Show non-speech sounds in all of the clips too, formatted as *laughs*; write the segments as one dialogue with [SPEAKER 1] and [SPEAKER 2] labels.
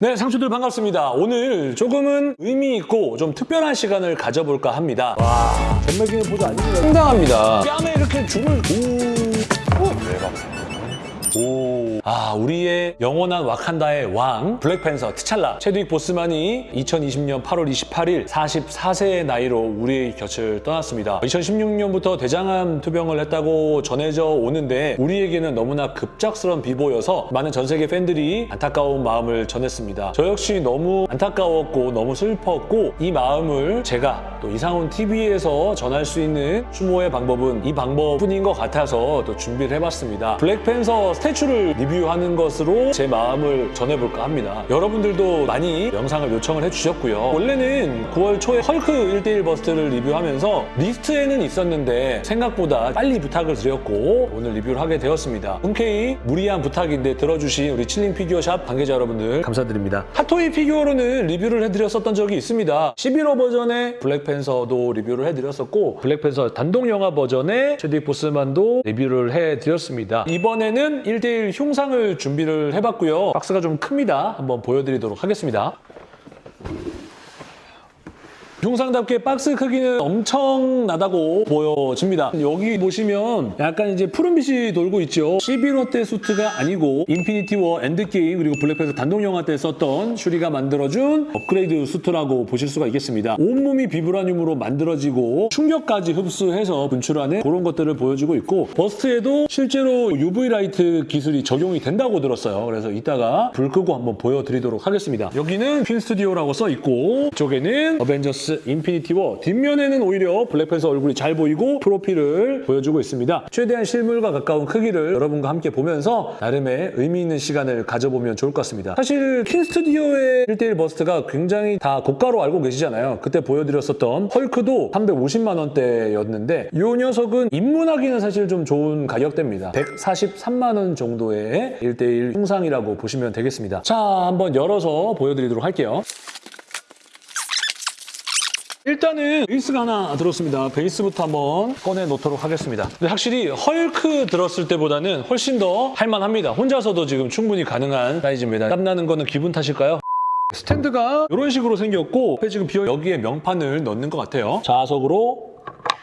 [SPEAKER 1] 네, 상추들 반갑습니다. 오늘 조금은 의미 있고 좀 특별한 시간을 가져볼까 합니다. 와, 전매기는 보도 아닙니다. 상당합니다. 뺨에 이렇게 줄을 오, 오, 대박. 오. 아, 우리의 영원한 와칸다의 왕, 블랙팬서 티찰라, 체드윅 보스만이 2020년 8월 28일 44세의 나이로 우리의 곁을 떠났습니다. 2016년부터 대장암 투병을 했다고 전해져 오는데 우리에게는 너무나 급작스러운 비보여서 많은 전 세계 팬들이 안타까운 마음을 전했습니다. 저 역시 너무 안타까웠고 너무 슬펐고 이 마음을 제가 또 이상훈 TV에서 전할 수 있는 추모의 방법은 이 방법뿐인 것 같아서 또 준비를 해봤습니다. 블랙팬서 statue를 리뷰하는 것으로 제 마음을 전해볼까 합니다. 여러분들도 많이 영상을 요청을 해주셨고요. 원래는 9월 초에 헐크 1대1 bust를 리뷰하면서 리스트에는 있었는데 생각보다 빨리 부탁을 드렸고 오늘 리뷰를 하게 되었습니다. 흔쾌히 무리한 부탁인데 들어주신 우리 칠링 피규어샵 관계자 여러분들 감사드립니다. 핫토이 피규어로는 리뷰를 해드렸었던 적이 있습니다. 시빌 워 버전의 블랙팬서도 리뷰를 해드렸었고 블랙팬서 단독 영화 버전의 채드윅 보스만도 리뷰를 해드렸습니다. 이번에는 1대1 흉상을 준비를 해봤고요. 박스가 좀 큽니다. 한번 보여드리도록 하겠습니다. 흉상답게 박스 크기는 엄청나다고 보여집니다. 여기 보시면 약간 이제 푸른빛이 돌고 있죠. 11호 때 수트가 아니고 인피니티 워 엔드게임 그리고 블랙팬서 단독 영화 때 썼던 슈리가 만들어준 업그레이드 수트라고 보실 수가 있겠습니다. 온몸이 비브라늄으로 만들어지고 충격까지 흡수해서 분출하는 그런 것들을 보여주고 있고 bust에도 실제로 UV light 기술이 적용이 된다고 들었어요. 그래서 이따가 불 끄고 한번 보여드리도록 하겠습니다. 여기는 퀸 스튜디오라고 써 있고 이쪽에는 어벤져스 인피니티 워 뒷면에는 오히려 블랙팬서 얼굴이 잘 보이고 프로필을 보여주고 있습니다. 최대한 실물과 가까운 크기를 여러분과 함께 보면서 나름의 의미 있는 시간을 가져보면 좋을 것 같습니다. 사실 퀸 스튜디오의 1대1 bust가 굉장히 다 고가로 알고 계시잖아요. 그때 보여드렸었던 헐크도 350만 원대였는데 이 녀석은 입문하기는 사실 좀 좋은 가격대입니다. 143만 원 정도의 1대1 흉상이라고 보시면 되겠습니다. 자, 한번 열어서 보여드리도록 할게요. 일단은 베이스가 하나 들었습니다. 베이스부터 한번 꺼내 놓도록 하겠습니다. 확실히 헐크 들었을 때보다는 훨씬 더 할만합니다. 혼자서도 지금 충분히 가능한 사이즈입니다. 땀나는 거는 기분 탓일까요? 스탠드가 이런 식으로 생겼고 지금 비어 여기에 명판을 넣는 것 같아요. 자석으로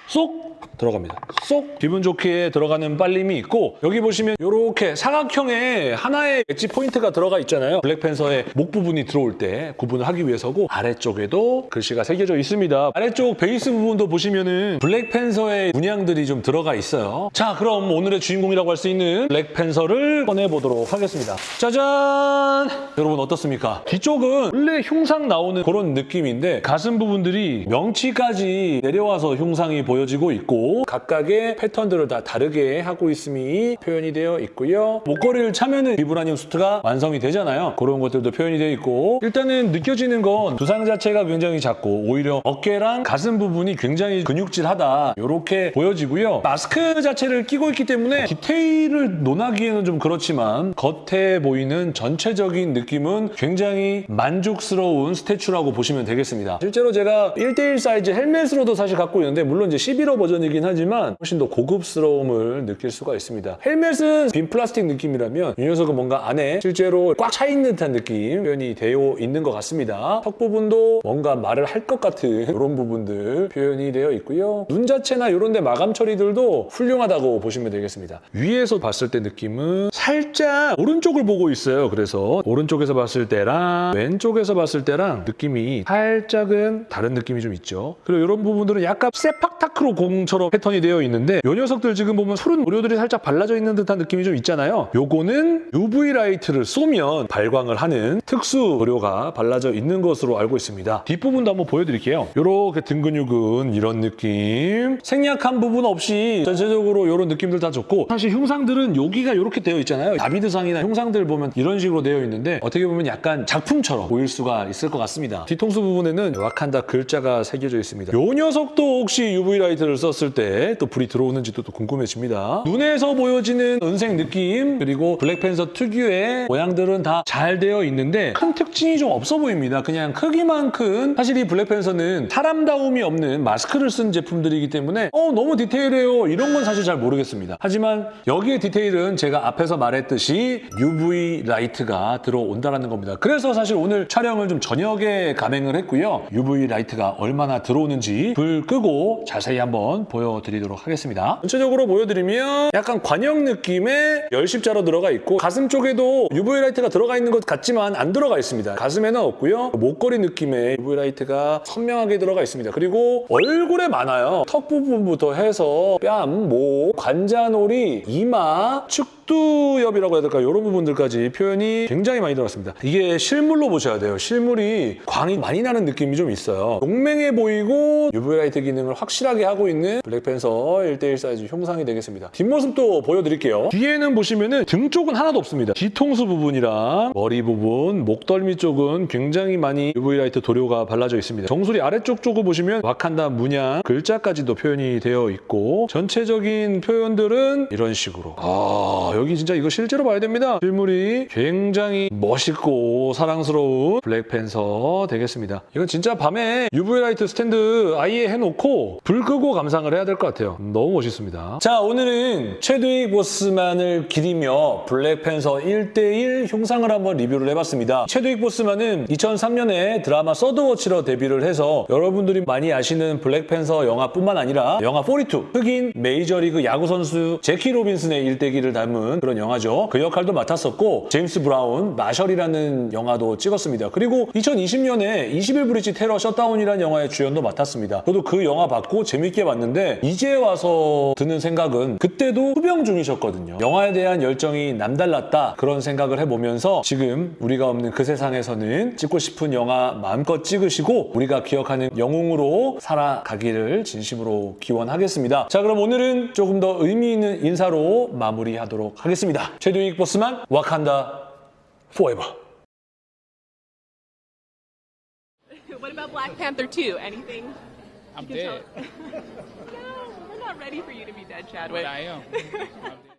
[SPEAKER 1] 쏙 들어갑니다. 쏙 기분 좋게 들어가는 빨림이 있고 여기 보시면 이렇게 사각형의 하나의 edge point가 들어가 있잖아요. 블랙팬서의 목 부분이 들어올 때 구분을 하기 위해서고 아래쪽에도 글씨가 새겨져 있습니다. 아래쪽 베이스 부분도 보시면 은 블랙팬서의 문양들이 좀 들어가 있어요. 자 그럼 오늘의 주인공이라고 할 수 있는 블랙팬서를 꺼내보도록 하겠습니다. 짜잔! 여러분 어떻습니까? 뒤쪽은 원래 흉상 나오는 그런 느낌인데 가슴 부분들이 명치까지 내려와서 흉상이 보여지고 있고 각각의 패턴들을 다 다르게 하고 있음이 표현이 되어 있고요. 목걸이를 차면은 비브라늄 수트가 완성이 되잖아요. 그런 것들도 표현이 되어 있고 일단은 느껴지는 건 두상 자체가 굉장히 작고 오히려 어깨랑 가슴 부분이 굉장히 근육질하다 이렇게 보여지고요. 마스크 자체를 끼고 있기 때문에 디테일을 논하기에는 좀 그렇지만 겉에 보이는 전체적인 느낌은 굉장히 만족스러운 statue라고 보시면 되겠습니다. 실제로 제가 1대1 사이즈 헬멧으로도 사실 갖고 있는데 물론 이제 시빌 워 버전 이긴 하지만 훨씬 더 고급스러움을 느낄 수가 있습니다. 헬멧은 빈 플라스틱 느낌이라면 이 녀석은 뭔가 안에 실제로 꽉 차 있는 듯한 느낌 표현이 되어 있는 것 같습니다. 턱 부분도 뭔가 말을 할 것 같은 이런 부분들 표현이 되어 있고요. 눈 자체나 이런 데 마감 처리들도 훌륭하다고 보시면 되겠습니다. 위에서 봤을 때 느낌은 살짝 오른쪽을 보고 있어요. 그래서 오른쪽에서 봤을 때랑 왼쪽에서 봤을 때랑 느낌이 살짝은 다른 느낌이 좀 있죠. 그리고 이런 부분들은 약간 세팍타크로 공처럼 패턴이 되어 있는데 이 녀석들 지금 보면 푸른 도료들이 살짝 발라져 있는 듯한 느낌이 좀 있잖아요. 요거는 UV light를 쏘면 발광을 하는 특수 도료가 발라져 있는 것으로 알고 있습니다. 뒷부분도 한번 보여드릴게요. 이렇게 등 근육은 이런 느낌. 생략한 부분 없이 전체적으로 이런 느낌들 다 좋고 사실 흉상들은 여기가 이렇게 되어 있잖아요. 다비드상이나 흉상들 보면 이런 식으로 되어 있는데 어떻게 보면 약간 작품처럼 보일 수가 있을 것 같습니다. 뒤통수 부분에는 와칸다 글자가 새겨져 있습니다. 이 녀석도 혹시 UV 라이트를 썼을 때 또 불이 들어오는지도 또 궁금해집니다. 눈에서 보여지는 은색 느낌 그리고 블랙팬서 특유의 모양들은 다 잘 되어 있는데 큰 특징이 좀 없어 보입니다. 그냥 크기만 큰 사실 이 블랙팬서는 사람다움이 없는 마스크를 쓴 제품들이기 때문에 어 너무 디테일해요 이런 건 사실 잘 모르겠습니다. 하지만 여기에 디테일은 제가 앞에서 말했듯이 UV 라이트가 들어온다는 겁니다. 그래서 사실 오늘 촬영을 좀 저녁에 감행을 했고요. UV 라이트가 얼마나 들어오는지 불 끄고 자세히 한번 보여 드리도록 하겠습니다. 전체적으로 보여드리면 약간 관형 느낌의 열십자로 들어가 있고 가슴 쪽에도 UV 라이트가 들어가 있는 것 같지만 안 들어가 있습니다. 가슴에는 없고요. 목걸이 느낌의 UV 라이트가 선명하게 들어가 있습니다. 그리고 얼굴에 많아요. 턱 부분부터 해서 뺨, 목, 관자놀이, 이마, 측두엽이라고 해야 될까요? 이런 부분들까지 표현이 굉장히 많이 들어갔습니다. 이게 실물로 보셔야 돼요. 실물이 광이 많이 나는 느낌이 좀 있어요. 용맹해 보이고 UV 라이트 기능을 확실하게 하고 있는 블랙팬서 1대1 사이즈 흉상이 되겠습니다. 뒷모습도 보여드릴게요. 뒤에는 보시면은 등 쪽은 하나도 없습니다. 뒤통수 부분이랑 머리 부분, 목덜미 쪽은 굉장히 많이 UV 라이트 도료가 발라져 있습니다. 정수리 아래쪽 쪽을 보시면 와칸다 문양 글자까지도 표현이 되어 있고 전체적인 표현들은 이런 식으로 아 여기 진짜 이거 실제로 봐야 됩니다. 실물이 굉장히 멋있고 사랑스러운 블랙팬서 되겠습니다. 이건 진짜 밤에 UV 라이트 스탠드 아예 해놓고 불 끄고 감상을 해야 될 것 같아요. 너무 멋있습니다. 자 오늘은 채드윅 보스만을 기리며 블랙팬서 1대1 흉상을 한번 리뷰를 해봤습니다. 채드윅 보스만은 2003년에 드라마 서드워치로 데뷔를 해서 여러분들이 많이 아시는 블랙팬서 영화뿐만 아니라 영화 42 흑인 메이저리그 야구 선수 재키 로빈슨의 일대기를 담은 그런 영화죠. 그 역할도 맡았었고 제임스 브라운 마셜이라는 영화도 찍었습니다. 그리고 2020년에 21 브리지 테러 셧다운이라는 영화의 주연도 맡았습니다. 저도 그 영화 봤고 재밌게 봤는데 이제 와서 드는 생각은 그때도 투병 중이셨거든요. 영화에 대한 열정이 남달랐다 그런 생각을 해보면서 지금 우리가 없는 그 세상에서는 찍고 싶은 영화 마음껏 찍으시고 우리가 기억하는 영웅으로 살아가기를 진심으로 기원하겠습니다. 자 그럼 오늘은 조금 더 의미 있는 인사로 마무리하도록 하겠습니다. 최두익 보스만 와칸다 forever. *laughs*
[SPEAKER 2] What about Black Panther 2? Anything?
[SPEAKER 3] I'm
[SPEAKER 2] You can
[SPEAKER 3] dead. *laughs*
[SPEAKER 2] tell- no, we're not ready for you to be dead, Chadwick.
[SPEAKER 3] But I am. I'm *laughs*dead.